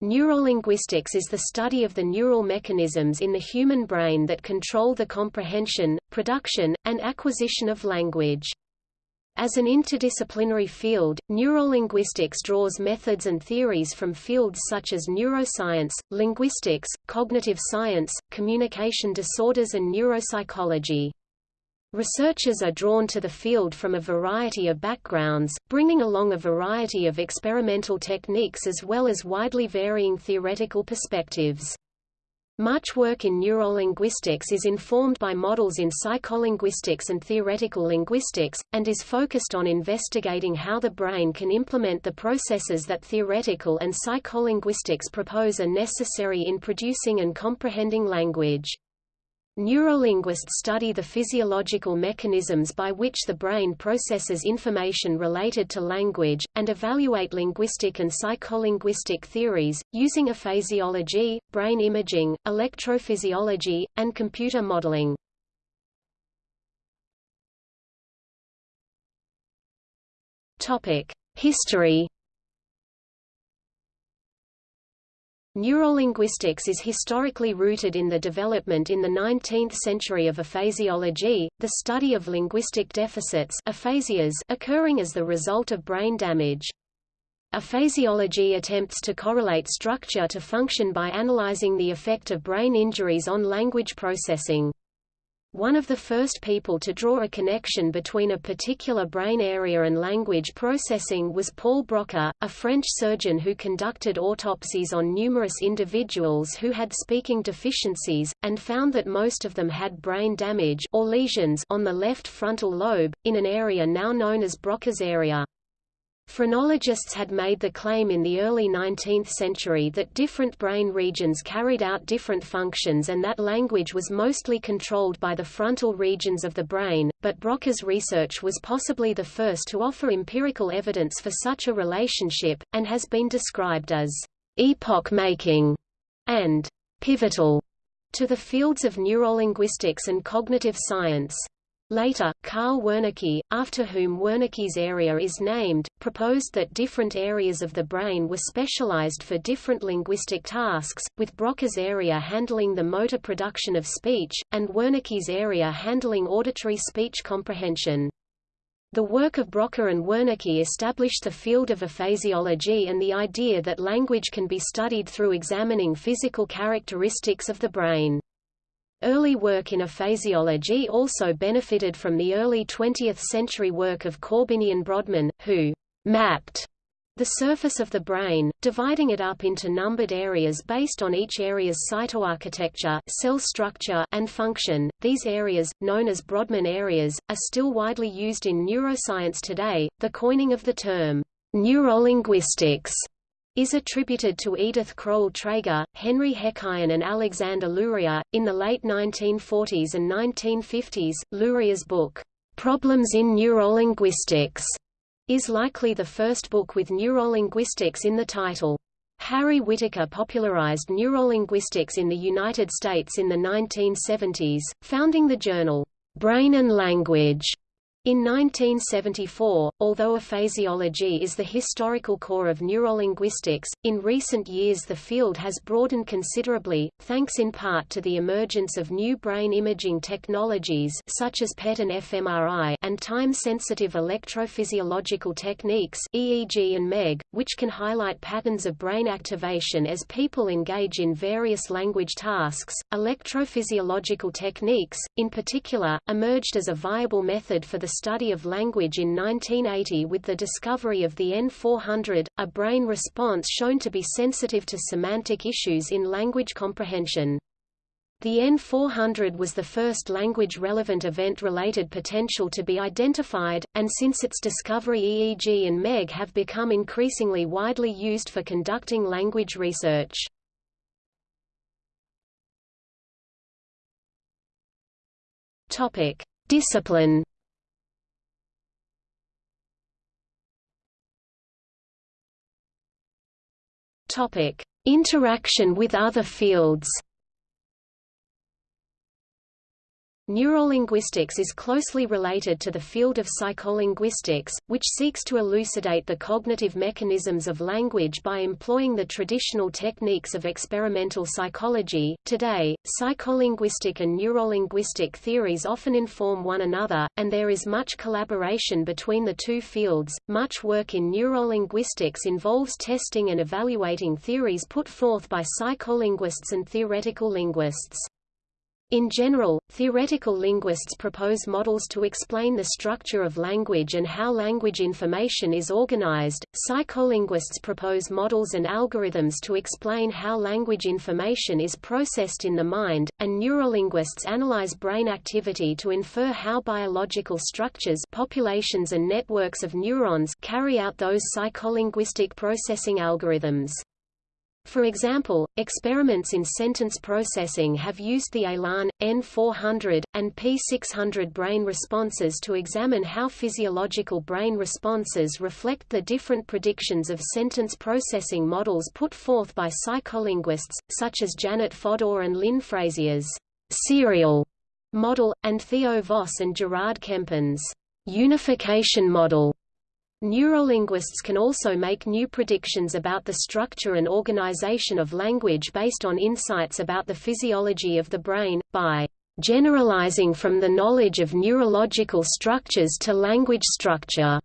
Neurolinguistics is the study of the neural mechanisms in the human brain that control the comprehension, production, and acquisition of language. As an interdisciplinary field, neurolinguistics draws methods and theories from fields such as neuroscience, linguistics, cognitive science, communication disorders and neuropsychology. Researchers are drawn to the field from a variety of backgrounds, bringing along a variety of experimental techniques as well as widely varying theoretical perspectives. Much work in neurolinguistics is informed by models in psycholinguistics and theoretical linguistics, and is focused on investigating how the brain can implement the processes that theoretical and psycholinguistics propose are necessary in producing and comprehending language. Neurolinguists study the physiological mechanisms by which the brain processes information related to language, and evaluate linguistic and psycholinguistic theories, using aphasiology, brain imaging, electrophysiology, and computer modeling. History Neurolinguistics is historically rooted in the development in the 19th century of aphasiology, the study of linguistic deficits aphasias occurring as the result of brain damage. Aphasiology attempts to correlate structure to function by analyzing the effect of brain injuries on language processing. One of the first people to draw a connection between a particular brain area and language processing was Paul Broca, a French surgeon who conducted autopsies on numerous individuals who had speaking deficiencies, and found that most of them had brain damage or lesions on the left frontal lobe, in an area now known as Broca's area. Phrenologists had made the claim in the early 19th century that different brain regions carried out different functions and that language was mostly controlled by the frontal regions of the brain, but Broca's research was possibly the first to offer empirical evidence for such a relationship, and has been described as epoch-making and pivotal to the fields of neurolinguistics and cognitive science. Later, Carl Wernicke, after whom Wernicke's area is named, proposed that different areas of the brain were specialized for different linguistic tasks, with Broca's area handling the motor production of speech, and Wernicke's area handling auditory speech comprehension. The work of Broca and Wernicke established the field of aphasiology and the idea that language can be studied through examining physical characteristics of the brain. Early work in aphasiology also benefited from the early 20th century work of Korbinian Brodmann, who mapped the surface of the brain, dividing it up into numbered areas based on each area's cytoarchitecture cell structure and function. These areas, known as Brodmann areas, are still widely used in neuroscience today. The coining of the term neurolinguistics is attributed to Edith Crowell Trager, Henry Hécaen and Alexander Luria. In the late 1940s and 1950s, Luria's book, Problems in Neurolinguistics, is likely the first book with neurolinguistics in the title. Harry Whitaker popularized neurolinguistics in the United States in the 1970s, founding the journal, Brain and Language, in 1974, although aphasiology is the historical core of neurolinguistics, in recent years the field has broadened considerably, thanks in part to the emergence of new brain imaging technologies such as PET and fMRI and time-sensitive electrophysiological techniques EEG and MEG, which can highlight patterns of brain activation as people engage in various language tasks. Electrophysiological techniques, in particular, emerged as a viable method for the study of language in 1980 with the discovery of the N400, a brain response shown to be sensitive to semantic issues in language comprehension. The N400 was the first language-relevant event-related potential to be identified, and since its discovery EEG and MEG have become increasingly widely used for conducting language research. Discipline Topic: Interaction with other fields. Neurolinguistics is closely related to the field of psycholinguistics, which seeks to elucidate the cognitive mechanisms of language by employing the traditional techniques of experimental psychology. Today, psycholinguistic and neurolinguistic theories often inform one another, and there is much collaboration between the two fields. Much work in neurolinguistics involves testing and evaluating theories put forth by psycholinguists and theoretical linguists. In general, theoretical linguists propose models to explain the structure of language and how language information is organized, psycholinguists propose models and algorithms to explain how language information is processed in the mind, and neurolinguists analyze brain activity to infer how biological structures populations and networks of neurons carry out those psycholinguistic processing algorithms. For example, experiments in sentence processing have used the ELAN, N400, and P600 brain responses to examine how physiological brain responses reflect the different predictions of sentence processing models put forth by psycholinguists, such as Janet Fodor and Lyn Frazier's serial model, and Theo Vosse and Gerard Kempen's unification model. Neurolinguists can also make new predictions about the structure and organization of language based on insights about the physiology of the brain, by generalizing from the knowledge of neurological structures to language structure.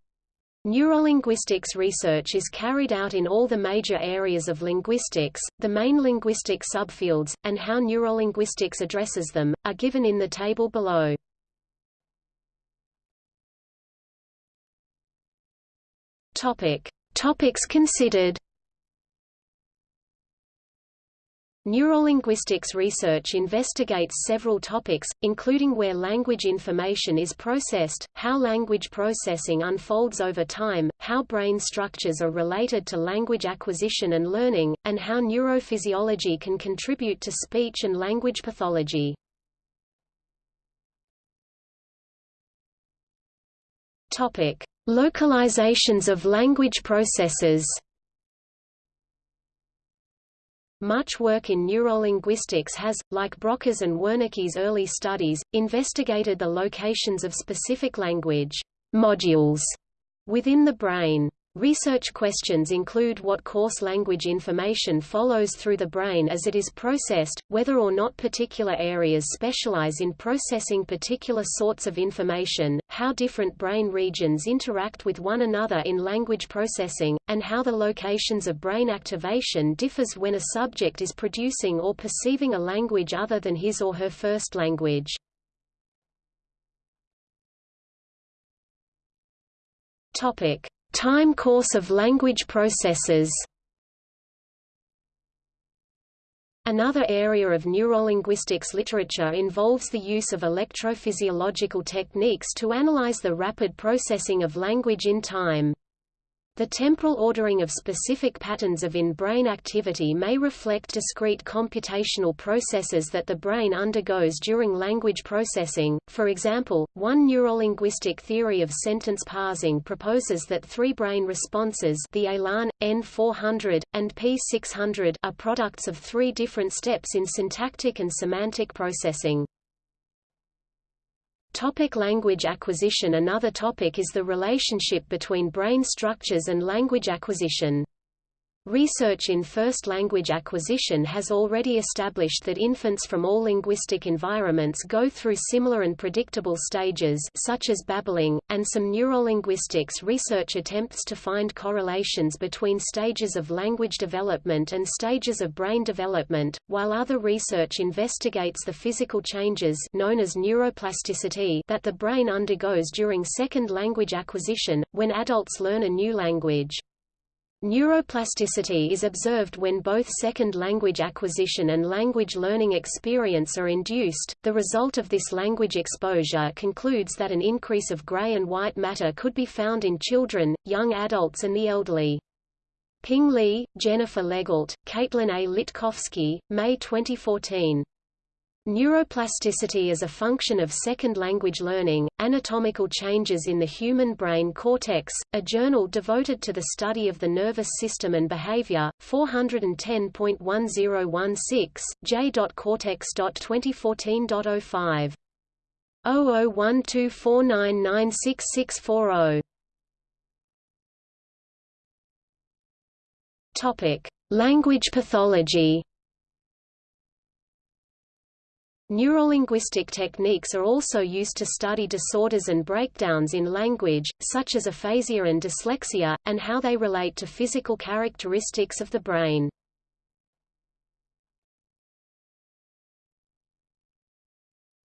Neurolinguistics research is carried out in all the major areas of linguistics, the main linguistic subfields, and how neurolinguistics addresses them, are given in the table below. Topic. Topics considered Neurolinguistics research investigates several topics, including where language information is processed, how language processing unfolds over time, how brain structures are related to language acquisition and learning, and how neurophysiology can contribute to speech and language pathology. Topic: Localizations of language processes Much work in neurolinguistics has, like Broca's and Wernicke's early studies, investigated the locations of specific language modules within the brain. Research questions include what course language information follows through the brain as it is processed, whether or not particular areas specialize in processing particular sorts of information, how different brain regions interact with one another in language processing, and how the locations of brain activation differs when a subject is producing or perceiving a language other than his or her first language. Topic. Time course of language processes Another area of neurolinguistics literature involves the use of electrophysiological techniques to analyze the rapid processing of language in time. The temporal ordering of specific patterns of in-brain activity may reflect discrete computational processes that the brain undergoes during language processing. For example, one neurolinguistic theory of sentence parsing proposes that three brain responses, the ELAN, N400, and P600, are products of three different steps in syntactic and semantic processing. Topic language acquisition Another topic is the relationship between brain structures and language acquisition. Research in first language acquisition has already established that infants from all linguistic environments go through similar and predictable stages such as babbling, and some neurolinguistics research attempts to find correlations between stages of language development and stages of brain development, while other research investigates the physical changes known as neuroplasticity that the brain undergoes during second language acquisition, when adults learn a new language. Neuroplasticity is observed when both second language acquisition and language learning experience are induced. The result of this language exposure concludes that an increase of gray and white matter could be found in children, young adults and the elderly. Ping Li, Jennifer Legault, Kaitlyn A. Litcofsky, May 2014. Neuroplasticity is a function of second language learning, Anatomical Changes in the Human Brain Cortex, a journal devoted to the study of the nervous system and behavior, 410.1016, j.cortex.2014.05. 001249966640. Topic: Language pathology. Neurolinguistic techniques are also used to study disorders and breakdowns in language, such as aphasia and dyslexia, and how they relate to physical characteristics of the brain.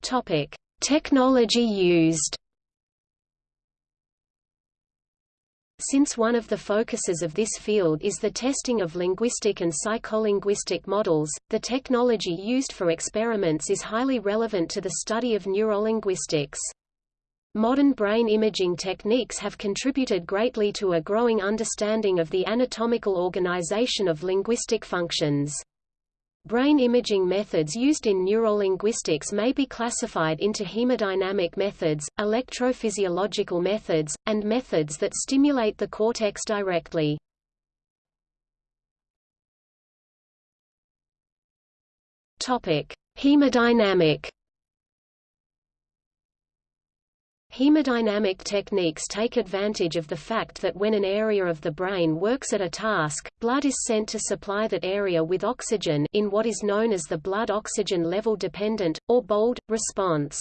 Topic: Technology used. Since one of the focuses of this field is the testing of linguistic and psycholinguistic models, the technology used for experiments is highly relevant to the study of neurolinguistics. Modern brain imaging techniques have contributed greatly to a growing understanding of the anatomical organization of linguistic functions. Brain imaging methods used in neurolinguistics may be classified into hemodynamic methods, electrophysiological methods, and methods that stimulate the cortex directly. Topic: Hemodynamic Hemodynamic techniques take advantage of the fact that when an area of the brain works at a task, blood is sent to supply that area with oxygen in what is known as the blood-oxygen level dependent, or BOLD, response.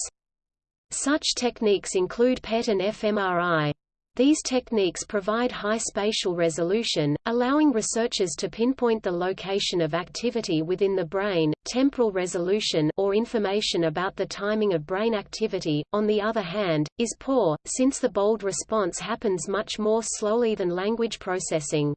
Such techniques include PET and fMRI. These techniques provide high spatial resolution, allowing researchers to pinpoint the location of activity within the brain. Temporal resolution or information about the timing of brain activity, on the other hand, is poor, since the bold response happens much more slowly than language processing.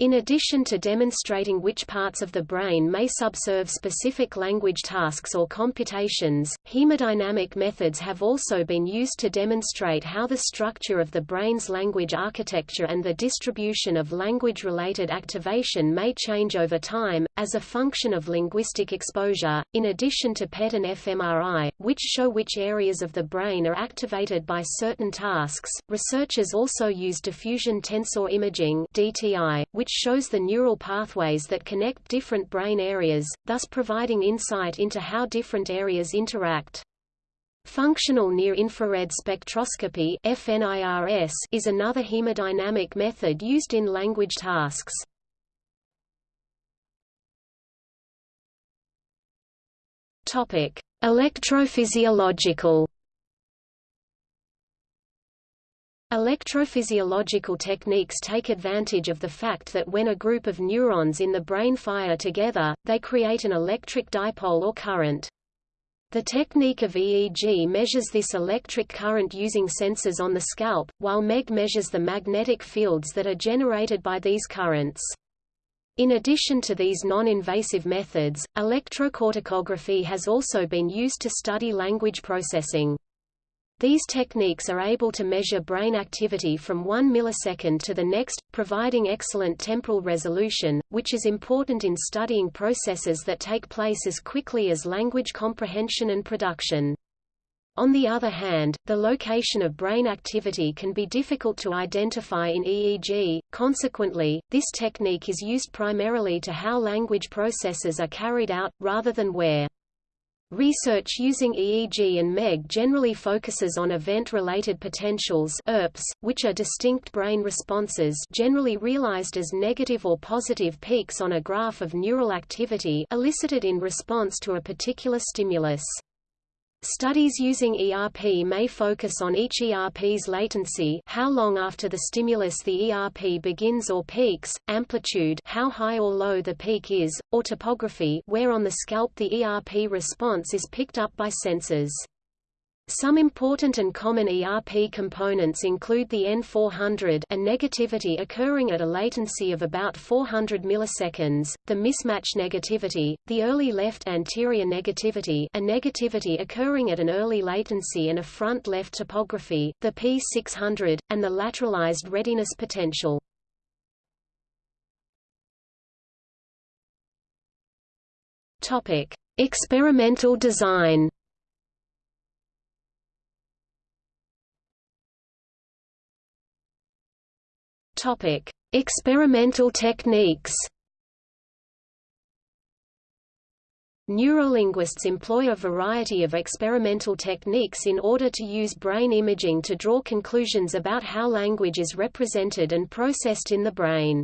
In addition to demonstrating which parts of the brain may subserve specific language tasks or computations, hemodynamic methods have also been used to demonstrate how the structure of the brain's language architecture and the distribution of language-related activation may change over time, as a function of linguistic exposure. In addition to PET and fMRI, which show which areas of the brain are activated by certain tasks, researchers also use diffusion tensor imaging (DTI), which which shows the neural pathways that connect different brain areas, thus providing insight into how different areas interact. Functional near-infrared spectroscopy is another hemodynamic method used in language tasks. Electrophysiological Electrophysiological techniques take advantage of the fact that when a group of neurons in the brain fire together, they create an electric dipole or current. The technique of EEG measures this electric current using sensors on the scalp, while MEG measures the magnetic fields that are generated by these currents. In addition to these non-invasive methods, electrocorticography has also been used to study language processing. These techniques are able to measure brain activity from 1 millisecond to the next, providing excellent temporal resolution, which is important in studying processes that take place as quickly as language comprehension and production. On the other hand, the location of brain activity can be difficult to identify in EEG, consequently, this technique is used primarily to how language processes are carried out, rather than where. Research using EEG and MEG generally focuses on event-related potentials ERPs, which are distinct brain responses generally realized as negative or positive peaks on a graph of neural activity elicited in response to a particular stimulus. Studies using ERP may focus on each ERP's latency how long after the stimulus the ERP begins or peaks, amplitude how high or low the peak is, or topography where on the scalp the ERP response is picked up by sensors. Some important and common ERP components include the N400 a negativity occurring at a latency of about 400 milliseconds, the mismatch negativity, the early left anterior negativity a negativity occurring at an early latency and a front left topography, the P600, and the lateralized readiness potential. Experimental design. Topic: Experimental techniques. Neurolinguists employ a variety of experimental techniques in order to use brain imaging to draw conclusions about how language is represented and processed in the brain.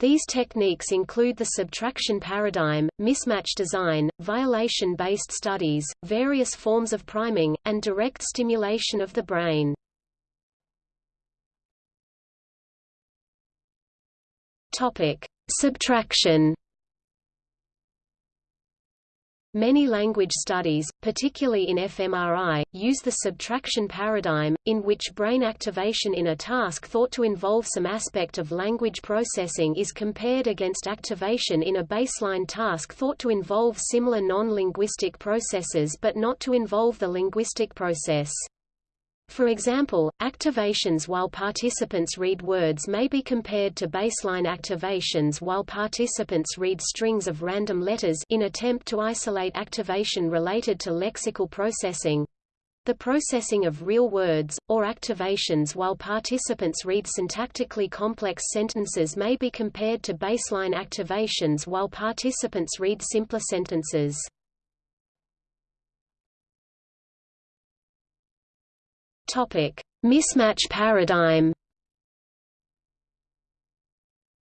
These techniques include the subtraction paradigm, mismatch design, violation-based studies, various forms of priming, and direct stimulation of the brain. Topic: Subtraction Many language studies, particularly in fMRI, use the subtraction paradigm, in which brain activation in a task thought to involve some aspect of language processing is compared against activation in a baseline task thought to involve similar non-linguistic processes but not to involve the linguistic process. For example, activations while participants read words may be compared to baseline activations while participants read strings of random letters in attempt to isolate activation related to lexical processing. The processing of real words, or activations while participants read syntactically complex sentences may be compared to baseline activations while participants read simpler sentences. Topic: Mismatch paradigm.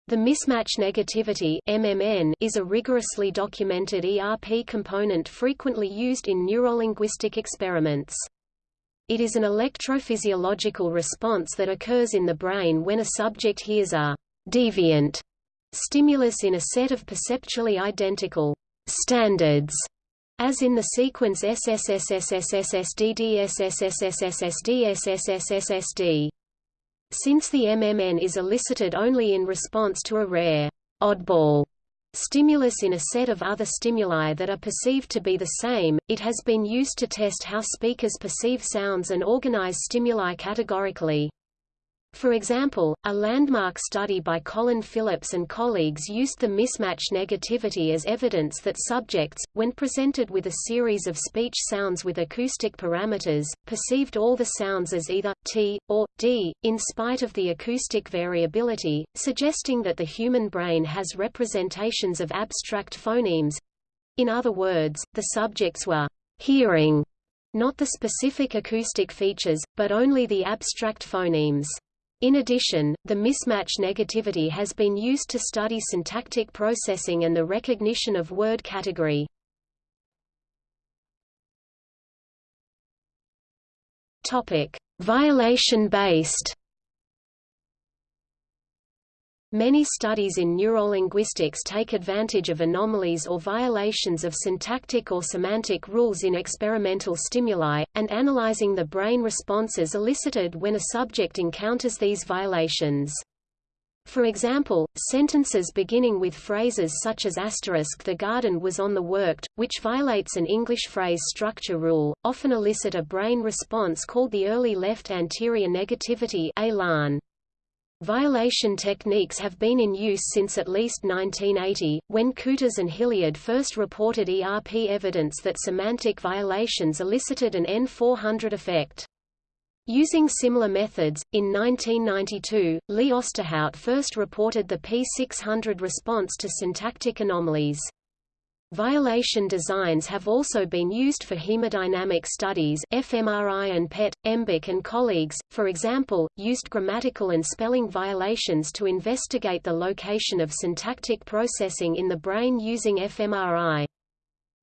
The mismatch negativity MMN is a rigorously documented ERP component frequently used in neurolinguistic experiments. It is an electrophysiological response that occurs in the brain when a subject hears a deviant stimulus in a set of perceptually identical standards as in the sequence SSSSSSSDDSSSSSSD. Since the MMN is elicited only in response to a rare oddball stimulus in a set of other stimuli that are perceived to be the same, it has been used to test how speakers perceive sounds and organize stimuli categorically. For example, a landmark study by Colin Phillips and colleagues used the mismatch negativity as evidence that subjects, when presented with a series of speech sounds with acoustic parameters, perceived all the sounds as either t or d, in spite of the acoustic variability, suggesting that the human brain has representations of abstract phonemes. In other words, the subjects were hearing not the specific acoustic features, but only the abstract phonemes. In addition, the mismatch negativity has been used to study syntactic processing and the recognition of word category. Violation-based Many studies in neurolinguistics take advantage of anomalies or violations of syntactic or semantic rules in experimental stimuli, and analyzing the brain responses elicited when a subject encounters these violations. For example, sentences beginning with phrases such as asterisk the garden was on the worked, which violates an English phrase structure rule, often elicit a brain response called the early left anterior negativity ELAN. Violation techniques have been in use since at least 1980, when Kutas and Hillyard first reported ERP evidence that semantic violations elicited an N400 effect. Using similar methods, in 1992, Lee Osterhout first reported the P600 response to syntactic anomalies. Violation designs have also been used for hemodynamic studies fMRI and PET. Embick and colleagues, for example, used grammatical and spelling violations to investigate the location of syntactic processing in the brain using fMRI.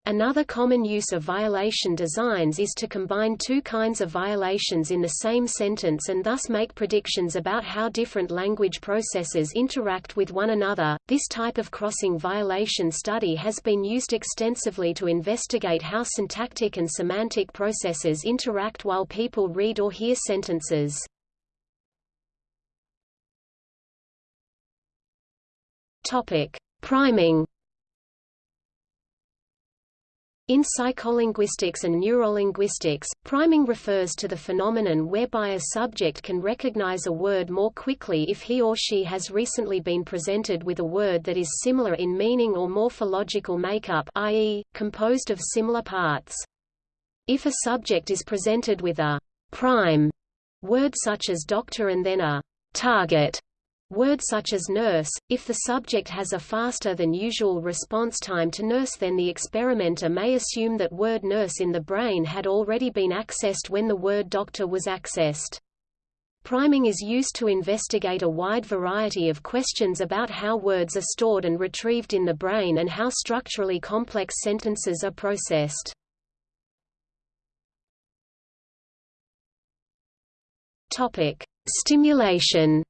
Another common use of violation designs is to combine two kinds of violations in the same sentence and thus make predictions about how different language processes interact with one another. This type of crossing violation study has been used extensively to investigate how syntactic and semantic processes interact while people read or hear sentences. Topic: Priming in psycholinguistics and neurolinguistics, priming refers to the phenomenon whereby a subject can recognize a word more quickly if he or she has recently been presented with a word that is similar in meaning or morphological makeup i.e., composed of similar parts. If a subject is presented with a prime word such as doctor and then a target word such as nurse, if the subject has a faster than usual response time to nurse then the experimenter may assume that word nurse in the brain had already been accessed when the word doctor was accessed. Priming is used to investigate a wide variety of questions about how words are stored and retrieved in the brain and how structurally complex sentences are processed. Topic: Stimulation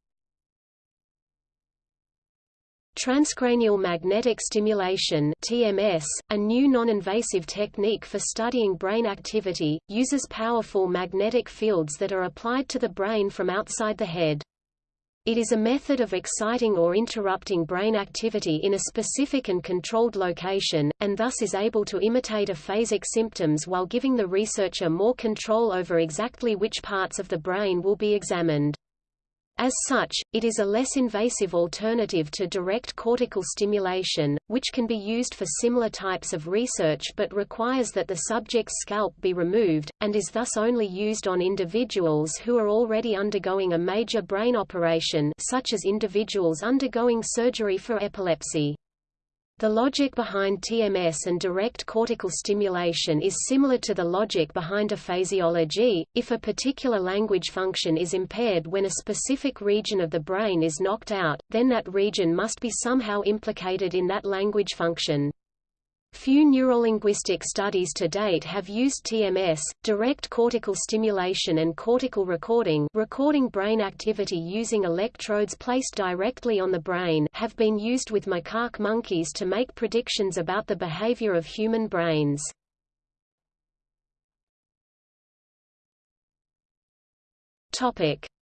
Transcranial magnetic stimulation TMS, a new non-invasive technique for studying brain activity, uses powerful magnetic fields that are applied to the brain from outside the head. It is a method of exciting or interrupting brain activity in a specific and controlled location, and thus is able to imitate aphasic symptoms while giving the researcher more control over exactly which parts of the brain will be examined. As such, it is a less invasive alternative to direct cortical stimulation, which can be used for similar types of research but requires that the subject's scalp be removed, and is thus only used on individuals who are already undergoing a major brain operation such as individuals undergoing surgery for epilepsy. The logic behind TMS and direct cortical stimulation is similar to the logic behind aphasiology. If a particular language function is impaired when a specific region of the brain is knocked out, then that region must be somehow implicated in that language function. Few neurolinguistic studies to date have used TMS, direct cortical stimulation and cortical recording recording brain activity using electrodes placed directly on the brain have been used with macaque monkeys to make predictions about the behavior of human brains.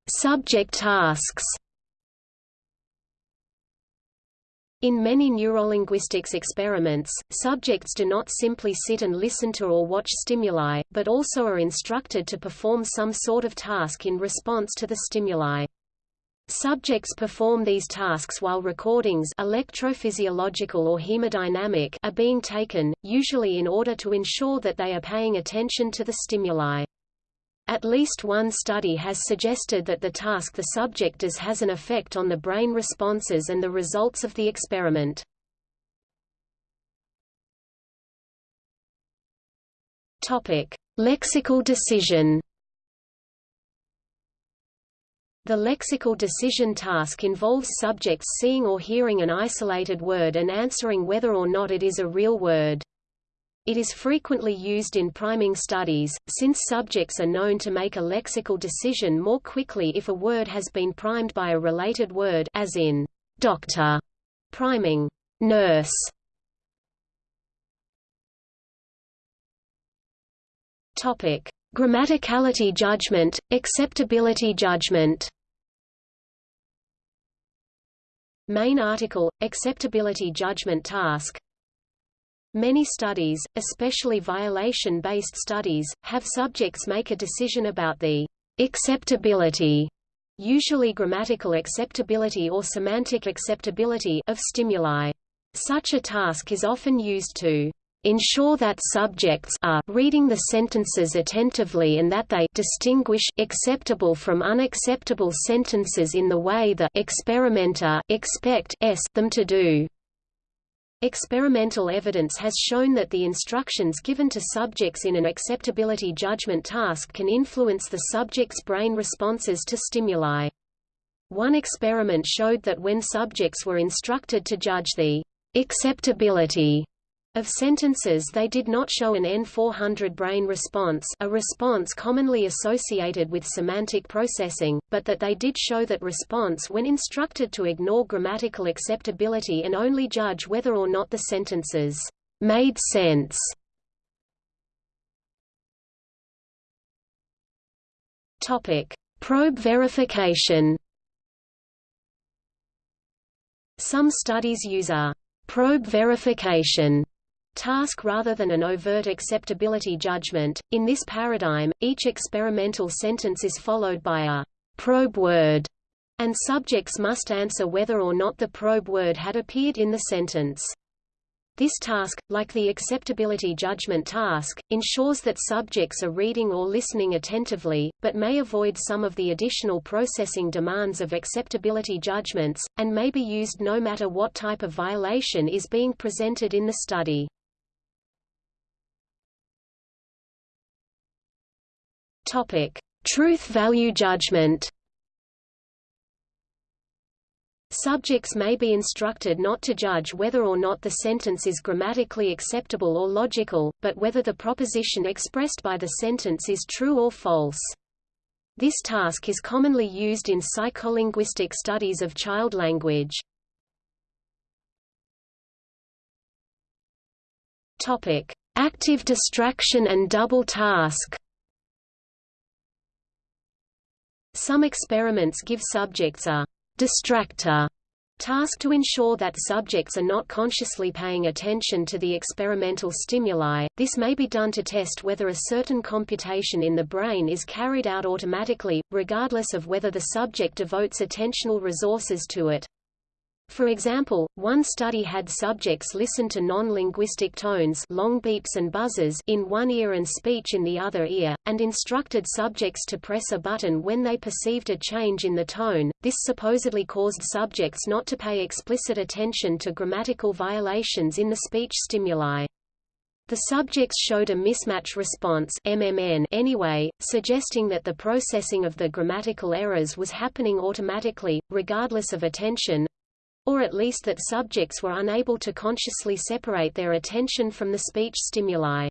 Subject tasks In many neurolinguistics experiments, subjects do not simply sit and listen to or watch stimuli, but also are instructed to perform some sort of task in response to the stimuli. Subjects perform these tasks while recordings electrophysiological or hemodynamic are being taken, usually in order to ensure that they are paying attention to the stimuli. At least one study has suggested that the task the subject does has an effect on the brain responses and the results of the experiment. Topic: Lexical decision. The lexical decision task involves subjects seeing or hearing an isolated word and answering whether or not it is a real word. It is frequently used in priming studies, since subjects are known to make a lexical decision more quickly if a word has been primed by a related word as in doctor, priming nurse. Topic: Grammaticality judgment, acceptability judgment. Main article: Acceptability judgment task Many studies, especially violation-based studies, have subjects make a decision about the acceptability, usually grammatical acceptability or semantic acceptability of stimuli. Such a task is often used to ensure that subjects are reading the sentences attentively and that they distinguish acceptable from unacceptable sentences in the way the experimenter expect them to do. Experimental evidence has shown that the instructions given to subjects in an acceptability judgment task can influence the subject's brain responses to stimuli. One experiment showed that when subjects were instructed to judge the acceptability of sentences they did not show an N400 brain response a response commonly associated with semantic processing, but that they did show that response when instructed to ignore grammatical acceptability and only judge whether or not the sentences made sense. Probe verification. Some studies use a probe verification task rather than an overt acceptability judgment. In this paradigm, each experimental sentence is followed by a probe word, and subjects must answer whether or not the probe word had appeared in the sentence. This task, like the acceptability judgment task, ensures that subjects are reading or listening attentively, but may avoid some of the additional processing demands of acceptability judgments, and may be used no matter what type of violation is being presented in the study. Truth-value judgment Subjects may be instructed not to judge whether or not the sentence is grammatically acceptable or logical, but whether the proposition expressed by the sentence is true or false. This task is commonly used in psycholinguistic studies of child language. Active distraction and double task. Some experiments give subjects a distractor task to ensure that subjects are not consciously paying attention to the experimental stimuli. This may be done to test whether a certain computation in the brain is carried out automatically, regardless of whether the subject devotes attentional resources to it. For example, one study had subjects listen to non-linguistic tones long beeps and buzzes in one ear and speech in the other ear, and instructed subjects to press a button when they perceived a change in the tone. This supposedly caused subjects not to pay explicit attention to grammatical violations in the speech stimuli. The subjects showed a mismatch response MMN anyway, suggesting that the processing of the grammatical errors was happening automatically, regardless of attention, or at least that subjects were unable to consciously separate their attention from the speech stimuli.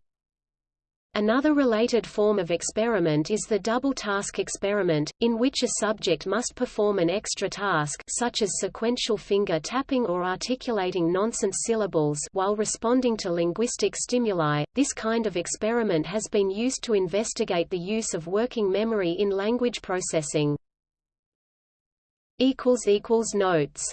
Another related form of experiment is the double task experiment, in which a subject must perform an extra task such as sequential finger tapping or articulating nonsense syllables while responding to linguistic stimuli. This kind of experiment has been used to investigate the use of working memory in language processing. Notes